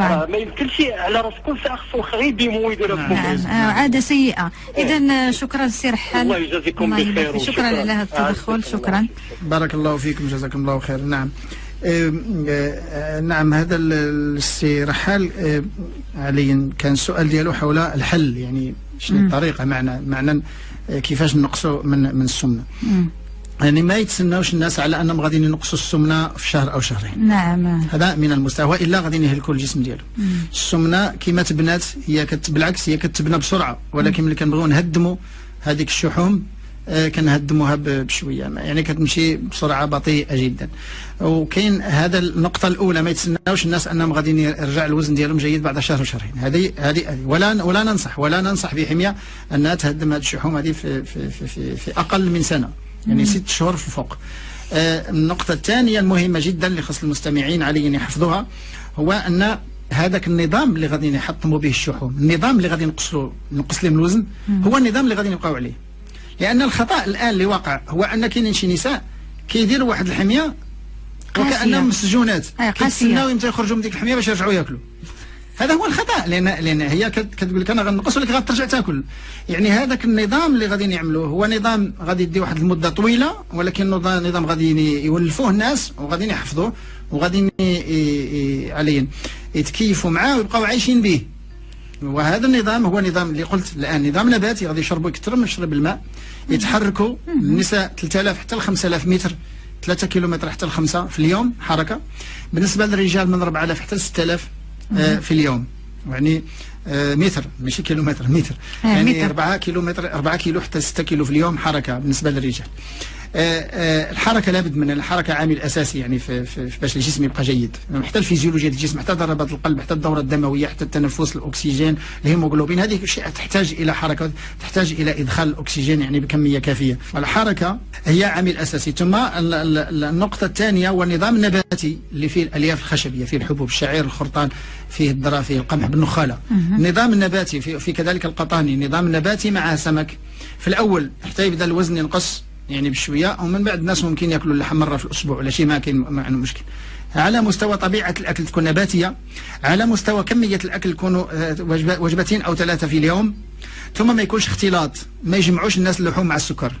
آه ما يمكنش على راس كل ساعه خصو غير يديمو ويدير نعم آه عادة سيئة. إذا شكرا سي رحال الله يجازيكم بخير. شكرا. على هذا التدخل. آه، شكرا. بارك الله فيكم. جزاكم الله خير. نعم. نعم. هذا ال- السي رحال عليا كان السؤال ديالو حول الحل. يعني شنو. الطريقة؟ معنا معنى آه، كيفاش نقصوا من من السمنة. يعني ما يتسناوش الناس على أنهم غادي ينقصوا السمنة في شهر أو شهرين. نعم. هذا من المستوى والا غادي يهلكوا الجسم ديالو. السمنة كما تبنات هي كت بالعكس هي كتبنى بسرعة. ولكن ملي كنبغيو نهدموا هذيك الشحوم آه، كنهدموها ب- بشوية. يعني كتمشي بسرعة بطيئة جدا. وكاين هذا النقطة الأولى ما يتسناوش الناس أنهم غادي يرجع الوزن ديالهم جيد بعد شهر وشهرين هذه هذه. ولا ولا ننصح ولا ننصح بحمية أنها تهدم هذه الشحوم هذه في في في, في, في أقل من سنة. يعني ست شهور في فوق آه، النقطة الثانية المهمة جدا اللي خص المستمعين علي يحفظوها هو أن هذاك النظام اللي غادي يحطموا به الشحوم النظام اللي غادي نقصوا نقص لهم الوزن هو النظام اللي غادي نبقاو عليه. لأن الخطأ الآن اللي واقع هو أن كاينين شي نساء كيديروا واحد الحمية. وكأنهم مسجونات. كيتسناو إمتى يخرجوا من ديك الحمية باش يرجعوا ياكلوا. هذا هو الخطأ لأن لأن هي كت- كتقول لك أنا غنقص ولكن غترجع تاكل. يعني هذاك النظام اللي غادي يعملوه هو نظام غادي يدي واحد المدة طويلة ولكن نظام غادي يولفوه الناس وغادي يحفظوه وغادي عليا يتكيفوا معاه ويبقاو عايشين به. وهذا النظام هو نظام اللي قلت الآن نظام نباتي غادي يشربوا يكثروا من شرب الماء يتحركوا النساء 3000 حتى ل 5000 متر 3 كيلومتر حتى ل 5 في اليوم حركة. بالنسبة للرجال من 4000 حتى ل 6000 آه، في اليوم. يعني آه، متر ماشي كيلومتر متر. آه، يعني متر. 4 كيلومتر 4 كيلو حتى 6 كيلو في اليوم حركة بالنسبة للرجال. آه، آه، الحركة لابد منها الحركة عامل أساسي يعني في, في, باش الجسم يبقى جيد. حتى الفيزيولوجيا ديال الجسم حتى ضربات القلب حتى الدورة الدموية حتى التنفس الأكسجين الهيموغلوبين هذه اشياء تحتاج إلى حركة تحتاج إلى إدخال الأكسجين يعني بكمية كافية. والحركه هي عامل أساسي. ثم ال- ال- النقطة الثانية هو النظام النباتي اللي فيه الألياف الخشبية فيه الحبوب الشعير الخرطان فيه الذرة فيه القمح بالنخالة. النظام النباتي في, في كذلك القطاني نظام نباتي مع سمك. في الأول حتى يبدا الوزن ينقص يعني بشوية ومن بعد الناس ممكن يأكلوا اللحم مرة في الأسبوع ولا شيء ما كاين ما عنده مشكل على مستوى طبيعة الأكل تكون نباتية على مستوى كمية الأكل يكونوا آه، وجبتين أو ثلاثة في اليوم ثم ما يكونش اختلاط ما يجمعوش الناس اللحوم مع السكر.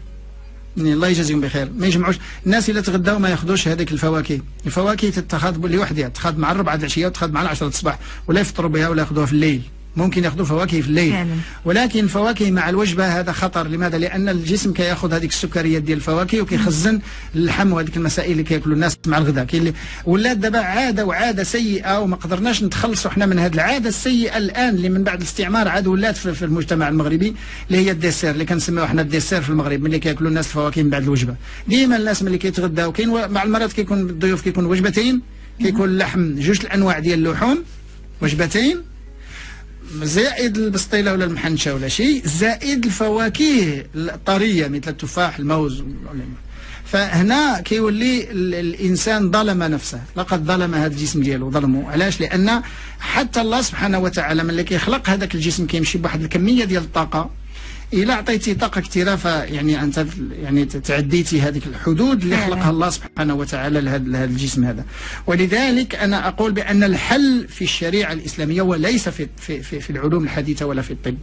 يعني الله يجازيهم بخير. ما يجمعوش. الناس اللي تغداو ما ياخذوش هذيك الفواكه. الفواكه تتخذ لوحدها تتخذ مع الربعة العشية وتتخذ مع العشرة الصباح ولا يفطروا بها ولا ياخذوها في الليل. ممكن ياخذوا فواكه في الليل. فعلا. ولكن الفواكه مع الوجبة هذا خطر. لماذا؟ لأن الجسم كياخذ هذيك السكريات ديال الفواكه وكيخزن اللحم وهذيك المسائل اللي كياكلوا الناس مع الغداء كاين اللي ولات دابا عادة وعادة سيئة وما قدرناش نتخلصوا حنا من هذه العادة السيئة الآن اللي من بعد الاستعمار عاد ولات في, في المجتمع المغربي اللي هي الديسير اللي كنسميوه حنا الديسير في المغرب ملي كياكلوا الناس الفواكه من بعد الوجبة. ديما الناس ملي كيتغداو كاين مع المرات كيكون الضيوف كيكون وجبتين كيكون اللحم جوج الأنواع ديال اللحوم وجبتين زائد البسطيلة ولا المحنشة ولا شيء زائد الفواكه الطرية مثل التفاح الموز فهنا كيولي ال- الإنسان ظلم نفسه. لقد ظلم هذا الجسم ديالو ظلمه. علاش؟ لأن حتى الله سبحانه وتعالى ملي كيخلق هذاك الجسم كيمشي بواحد الكمية ديال الطاقة. الا عطيتي طاقة كثيره فيعني انت يعني تعديتي هذيك الحدود اللي. خلقها الله سبحانه وتعالى لهذا الجسم هذا ولذلك أنا أقول بأن الحل في الشريعة الإسلامية وليس في في في, في العلوم الحديثة ولا في الطب.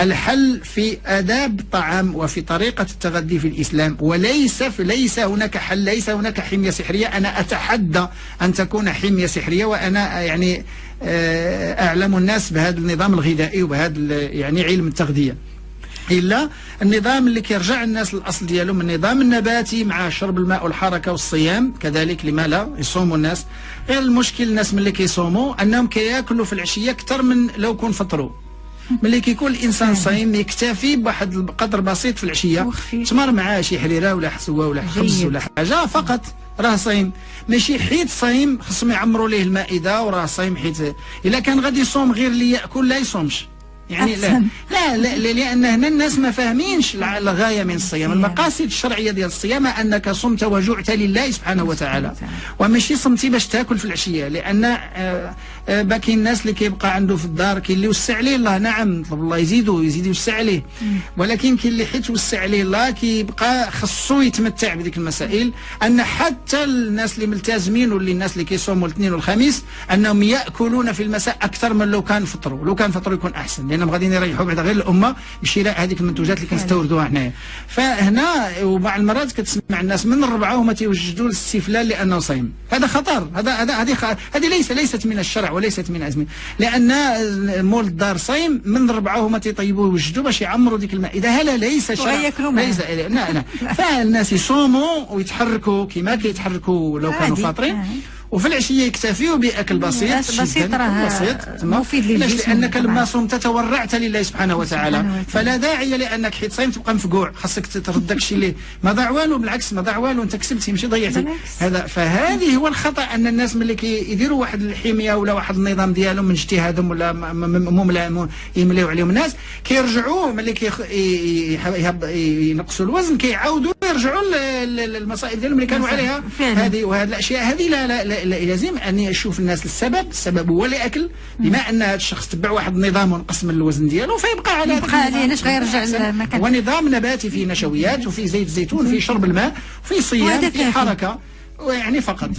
الحل في آداب الطعام وفي طريقة التغذي في الإسلام وليس في ليس هناك حل ليس هناك حمية سحرية أنا أتحدى أن تكون حمية سحرية وأنا يعني آه، أعلم الناس بهذا النظام الغذائي وبهذا يعني علم التغذية إلا النظام اللي كيرجع الناس للأصل ديالهم النظام النباتي مع شرب الماء والحركة والصيام. كذلك لما لا يصوموا الناس. غير المشكل الناس ملي كيصوموا أنهم كياكلوا في العشية أكثر من لو كون فطروا. ملي كيكون الإنسان صايم يكتفي بواحد القدر بسيط في العشية. تمر معاه شي حريرة ولا حسوه ولا خبز. ولا حاجة فقط راه صايم. ماشي حيت صايم خصهم يعمروا ليه المائدة وراه صايم حيت إلا كان غادي يصوم غير اللي يأكل لا يصومش. يعني لا. لا, لا, لا لأن هنا الناس ما فاهمينش الغاية من الصيام. المقاصد الشرعية ديال الصيام أنك صمت وجعت لله سبحانه وتعالى. وماشي صمتي باش تاكل في العشية لأن آه، باقي الناس اللي كيبقى عنده في الدار كاين اللي وسع عليه الله. نعم نطلب الله يزيدو يزيد يوسع عليه ولكن كاين اللي حيت وسع عليه الله كيبقى خصو يتمتع بديك المسائل. أن حتى الناس اللي ملتزمين واللي الناس اللي كيصوموا الاثنين والخميس أنهم يأكلون في المساء أكثر من لو كان فطروا لو كان فطروا يكون أحسن لأنهم غاديين يريحوا بعد غير الأمة بشراء هذيك المنتوجات اللي كنستوردوها حنايا فهنا وبعض المرات كتسمع الناس من الربعة هما تيوجدوا الاستفلال لأنه صايم. هذا خطر هذا هذا هذه. هذه ليس ليست من الشرع. وليست من عزم لأن مول الدار صايم من الربعه هما تيطيبوا يوجدوا باش يعمروا ديك المائده هذا ليس شرع. ليس لا لا فالناس يصوموا ويتحركوا كما كيتحركوا لو كانوا. فاطرين آه. وفي العشية يكتفيوا بأكل بسيط بس- بسيط راه بسيط؟ مفيد؟ للجسم لانك. لما صمت تورعت لله سبحانه وتعالى. فلا داعي لأنك حيت صايم تبقى مفقوع خاصك ترد داك الشيء اللي ما ضاع والو بالعكس ما ضاع والو أنت كسبتي ماشي ضيعتي. هذا فهذه هو الخطأ أن الناس ملي كيديروا واحد الحمية ولا واحد النظام ديالهم من اجتهادهم ولا مملا يمليو عليهم الناس كيرجعوا ملي كيخ- ي- يح- يهب- ينقصوا الوزن كيعاودوا يرجعوا للمصائب ديالهم اللي كانوا عليها. هذه وهذه الأشياء هذه لا, لا, لا, لا لازم أن يشوف الناس السبب السبب هو الأكل بما أن هذا الشخص تبع واحد النظام ونقص من الوزن ديالو فيبقى على يبقى عليه،. علاش غيرجع. للمكان؟ هو نظام نباتي فيه نشويات وفيه زيت الزيتون وفيه شرب الماء وفيه صيام فيه. حركة ويعني فقط